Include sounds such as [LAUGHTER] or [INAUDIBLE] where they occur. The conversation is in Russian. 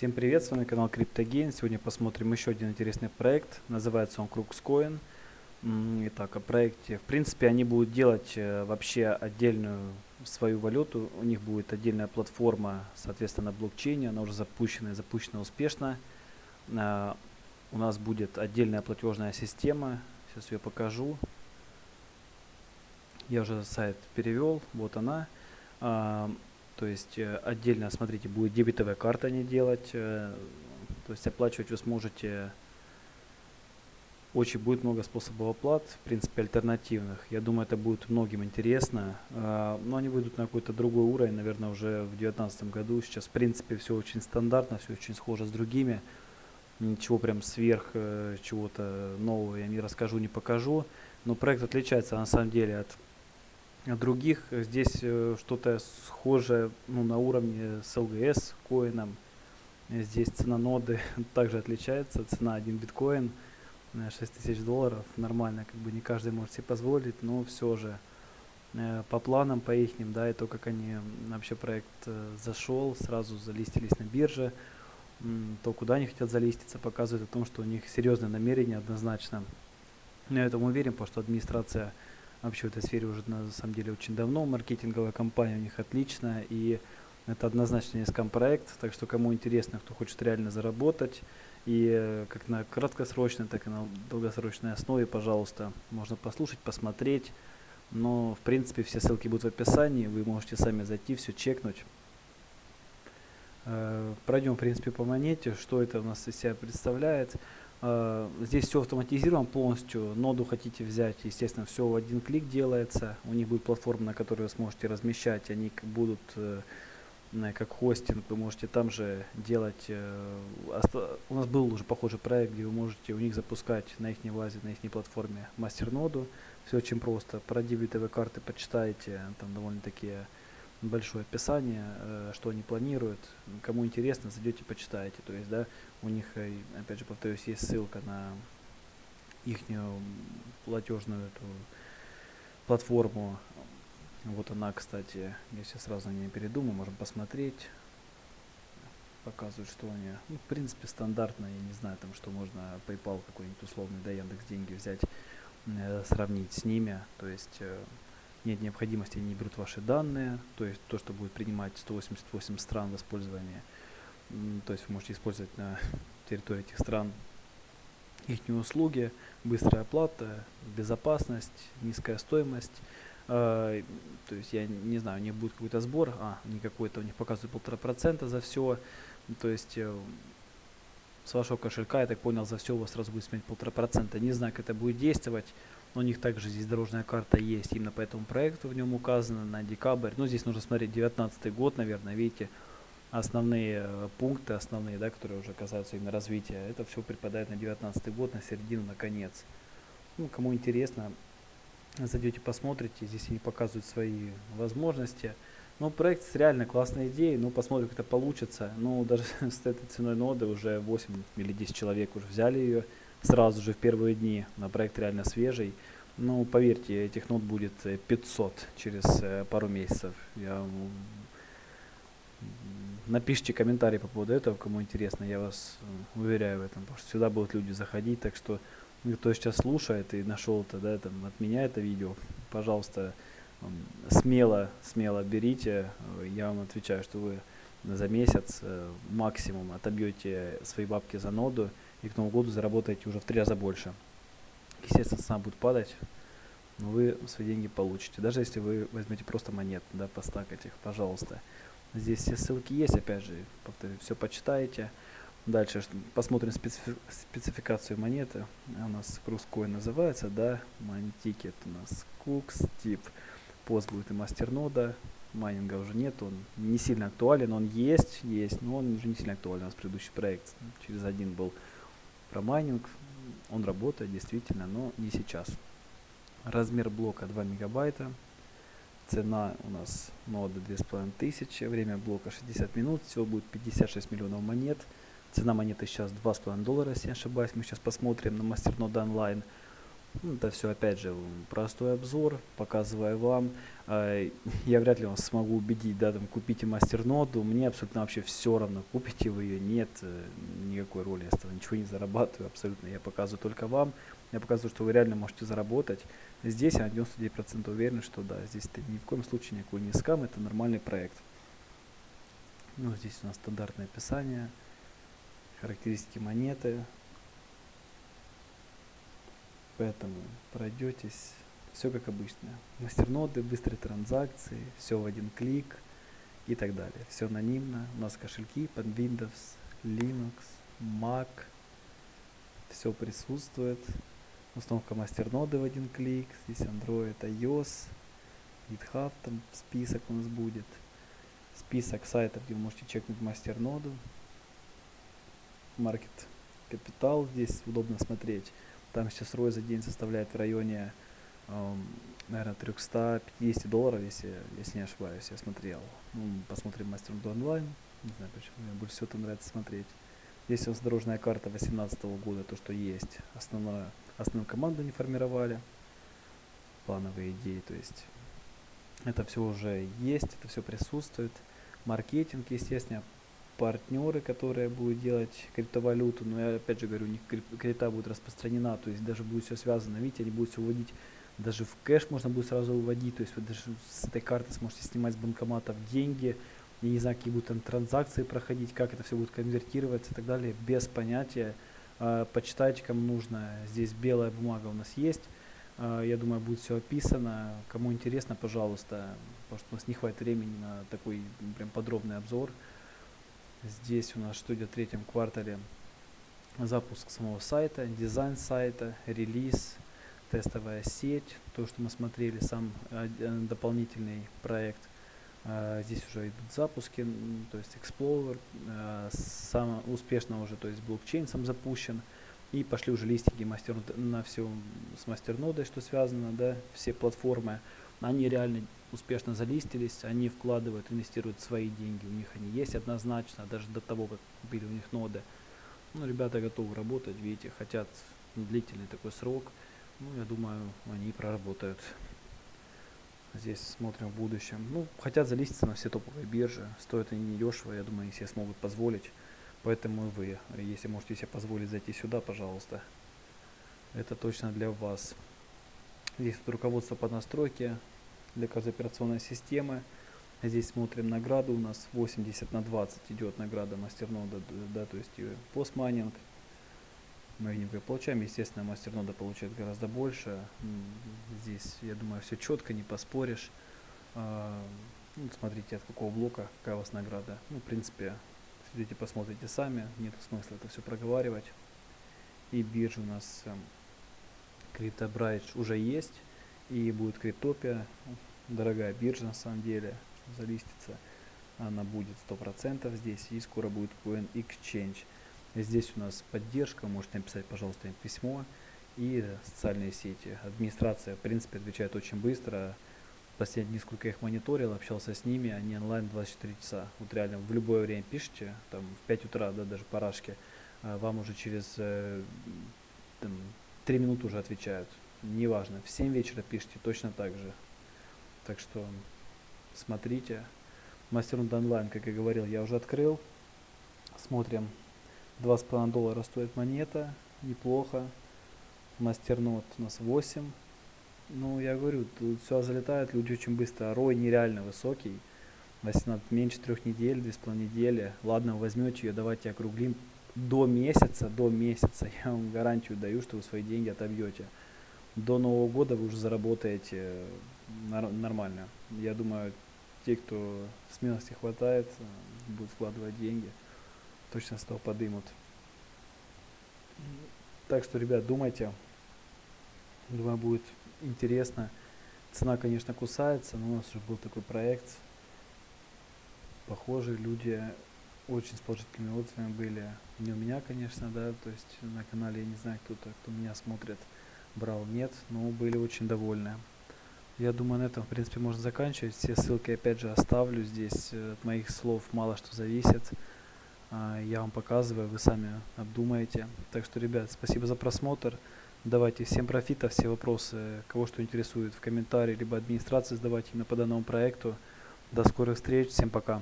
Всем привет, с вами канал CryptoGain. Сегодня посмотрим еще один интересный проект. Называется он Cruxcoin. Итак, о проекте. В принципе, они будут делать э, вообще отдельную свою валюту. У них будет отдельная платформа, соответственно, блокчейне. Она уже запущена и запущена успешно. А, у нас будет отдельная платежная система. Сейчас ее покажу. Я уже сайт перевел. Вот она. А, то есть э, отдельно, смотрите, будет дебетовая карта не делать. Э, то есть оплачивать вы сможете очень будет много способов оплат, в принципе, альтернативных. Я думаю, это будет многим интересно. Э, но они выйдут на какой-то другой уровень, наверное, уже в 2019 году. Сейчас, в принципе, все очень стандартно, все очень схоже с другими. Ничего прям сверх чего-то нового я не расскажу, не покажу. Но проект отличается на самом деле от других. Здесь э, что-то схожее ну, на уровне с LGS коином. Здесь цена ноды [LAUGHS] также отличается. Цена 1 биткоин 6000 долларов. Нормально, как бы не каждый может себе позволить, но все же э, по планам, по их, да, и то, как они вообще проект э, зашел, сразу залистились на бирже, то, куда они хотят залиститься, показывает о том, что у них серьезное намерение однозначно. Я этому уверен, потому что администрация вообще в этой сфере уже на самом деле очень давно. Маркетинговая компания у них отличная, и это однозначно не скам-проект, так что кому интересно, кто хочет реально заработать, и э, как на краткосрочной, так и на долгосрочной основе, пожалуйста, можно послушать, посмотреть. Но, в принципе, все ссылки будут в описании, вы можете сами зайти, все чекнуть. Э, пройдем, в принципе, по монете, что это у нас из себя представляет. Э, здесь все автоматизировано полностью. Ноду хотите взять, естественно, все в один клик делается. У них будет платформа, на которой вы сможете размещать. Они будут э, как хостинг, вы можете там же делать. Э, у нас был уже похожий проект, где вы можете у них запускать на их базе, на их платформе мастер-ноду. Все очень просто. Про дебетовые карты почитайте, там довольно такие большое описание, э, что они планируют. Кому интересно, зайдете, почитаете. То есть, да, у них, э, опять же, повторюсь, есть ссылка на их платежную эту платформу. Вот она, кстати, я сейчас сразу не передумаю, можем посмотреть. Показывают, что они, ну, в принципе, стандартно, я не знаю, там, что можно PayPal какой-нибудь условный, да, Яндекс деньги взять, э, сравнить с ними. То есть, нет необходимости, они берут ваши данные, то есть то, что будет принимать 188 стран в использовании, то есть вы можете использовать на [LAUGHS] территории этих стран их услуги, быстрая оплата, безопасность, низкая стоимость. Э, то есть я не знаю, у них будет какой-то сбор, а, не какой-то, у них показывают полтора процента за все. То есть э, с вашего кошелька, я так понял, за все у вас сразу будет сменить полтора процента. Не знаю, как это будет действовать. У них также здесь дорожная карта есть, именно по этому проекту в нем указано на декабрь. Ну, здесь нужно смотреть 19 год, наверное, видите, основные э, пункты, основные, да, которые уже касаются именно развития. Это все припадает на 19 год, на середину, на конец. Ну, кому интересно, зайдете, посмотрите, здесь они показывают свои возможности. Ну, проект с реально классной идеей, ну, посмотрим, как это получится. Ну, даже [LAUGHS] с этой ценой ноды уже 8 или 10 человек уже взяли ее сразу же в первые дни. На проект реально свежий. Ну, поверьте, этих нот будет 500 э, через э, пару месяцев. Я Напишите комментарий по поводу этого, кому интересно, я вас э, уверяю в этом, потому что сюда будут люди заходить, так что ну, кто сейчас слушает и нашел это, да, там, от меня это видео, пожалуйста, смело, смело берите, я вам отвечаю, что вы за месяц максимум отобьете свои бабки за ноду, и к Новому году заработаете уже в три раза больше. Естественно, цена будет падать, но вы свои деньги получите. Даже если вы возьмете просто монет, да, постакать их, пожалуйста. Здесь все ссылки есть, опять же, повторю, все почитаете. Дальше посмотрим специфи спецификацию монеты. У нас Крускоин называется, да, Мантикет у нас Кукс, тип, пост будет и мастернода, майнинга уже нет, он не сильно актуален, он есть, есть, но он уже не сильно актуален. У нас предыдущий проект через один был про майнинг. Он работает действительно, но не сейчас. Размер блока 2 мегабайта. Цена у нас ноды 2500. Время блока 60 минут. Всего будет 56 миллионов монет. Цена монеты сейчас 2,5 доллара, если не ошибаюсь. Мы сейчас посмотрим на мастернода онлайн. Ну, Это все, опять же, простой обзор, показываю вам. А, [LAUGHS] Я вряд ли вас смогу убедить, да, там, купите мастерноду. Мне абсолютно вообще все равно, купите вы ее, нет, э, никакой роли, я с ничего не зарабатываю абсолютно. Я показываю только вам, я показываю, что вы реально можете заработать. Здесь я на 99% уверен, что да, здесь это ни в коем случае никакой не скам, это нормальный проект. Ну, здесь у нас стандартное описание, характеристики монеты, Поэтому пройдетесь, все как обычно. Мастерноды, быстрые транзакции, все в один клик и так далее. Все анонимно. У нас кошельки под Windows, Linux, Mac. Все присутствует. Установка мастерноды в один клик. Здесь Android, iOS, GitHub, там список у нас будет. Список сайтов, где вы можете чекнуть мастерноду. Маркет капитал здесь удобно смотреть. Там сейчас ROI за день составляет в районе, эм, наверное, 350 долларов, если, если не ошибаюсь, я смотрел. Ну, посмотрим мастер онлайн. Не знаю почему, мне больше всего это нравится смотреть. Здесь у нас дорожная карта 2018 года, то, что есть. Основное, основную команду не формировали. Плановые идеи, то есть это все уже есть, это все присутствует. Маркетинг, естественно, партнеры, которые будут делать криптовалюту, но я опять же говорю, не крипта будет распространена, то есть даже будет все связано, видите, они будут все выводить, даже в кэш можно будет сразу выводить, то есть вы даже с этой карты сможете снимать с банкоматов деньги, я не знаю, какие будут там транзакции проходить, как это все будет конвертироваться и так далее, без понятия. А, почитайте, кому нужно. Здесь белая бумага у нас есть. А, я думаю, будет все описано. Кому интересно, пожалуйста, потому что у нас не хватит времени на такой прям подробный обзор. Здесь у нас что идет в третьем квартале запуск самого сайта, дизайн сайта, релиз, тестовая сеть, то, что мы смотрели, сам э, дополнительный проект. Э, здесь уже идут запуски, то есть Explorer, э, сам успешно уже, то есть блокчейн сам запущен. И пошли уже листики мастер на все с мастернодой, что связано, да, все платформы. Они реально успешно залистились, они вкладывают, инвестируют свои деньги, у них они есть однозначно, даже до того, как были у них ноды. Ну, ребята готовы работать, видите, хотят длительный такой срок. Ну, я думаю, они проработают. Здесь смотрим в будущем. Ну, хотят залиститься на все топовые биржи. Стоят они недешево, я думаю, они себе смогут позволить. Поэтому и вы, если можете себе позволить зайти сюда, пожалуйста. Это точно для вас. Здесь руководство по настройке, для каждой операционной системы. Здесь смотрим награду, у нас 80 на 20 идет награда мастернода, да, то есть постмайнинг. Мы как получаем. Естественно, мастернода получает гораздо больше. Здесь, я думаю, все четко, не поспоришь. А, ну, смотрите, от какого блока, какая у вас награда. Ну, в принципе, сидите, посмотрите сами. Нет смысла это все проговаривать. И биржа у нас CryptoBridge уже есть и будет Криптопия, дорогая биржа на самом деле, залистится, она будет 100% здесь, и скоро будет Coin Exchange. Здесь у нас поддержка, можете написать, пожалуйста, им письмо, и социальные сети. Администрация, в принципе, отвечает очень быстро, последние несколько их мониторил, общался с ними, они онлайн 24 часа. Вот реально в любое время пишите, там в 5 утра, да, даже парашки, а вам уже через э, там, 3 минуты уже отвечают неважно, в 7 вечера пишите точно так же. Так что смотрите. Мастернод онлайн, как я говорил, я уже открыл. Смотрим. 2,5 доллара стоит монета. Неплохо. Мастернод у нас 8. Ну, я говорю, тут все залетает, люди очень быстро. Рой нереально высокий. 18, меньше трех недель, 2,5 недели. Ладно, возьмете ее, давайте округлим. До месяца, до месяца, [LAUGHS] я вам гарантию даю, что вы свои деньги отобьете до Нового года вы уже заработаете нормально. Я думаю, те, кто смелости хватает, э, будут вкладывать деньги, точно с того подымут. Так что, ребят, думайте. Думаю, будет интересно. Цена, конечно, кусается, но у нас уже был такой проект. Похожие люди очень с положительными отзывами были. Не у меня, конечно, да, то есть на канале я не знаю кто-то, кто меня смотрит брал нет, но были очень довольны. Я думаю, на этом, в принципе, можно заканчивать. Все ссылки, опять же, оставлю здесь. Э, от моих слов мало что зависит. А, я вам показываю, вы сами обдумаете. Так что, ребят, спасибо за просмотр. Давайте всем профита, все вопросы, кого что интересует в комментарии, либо администрации задавайте именно по данному проекту. До скорых встреч, всем пока.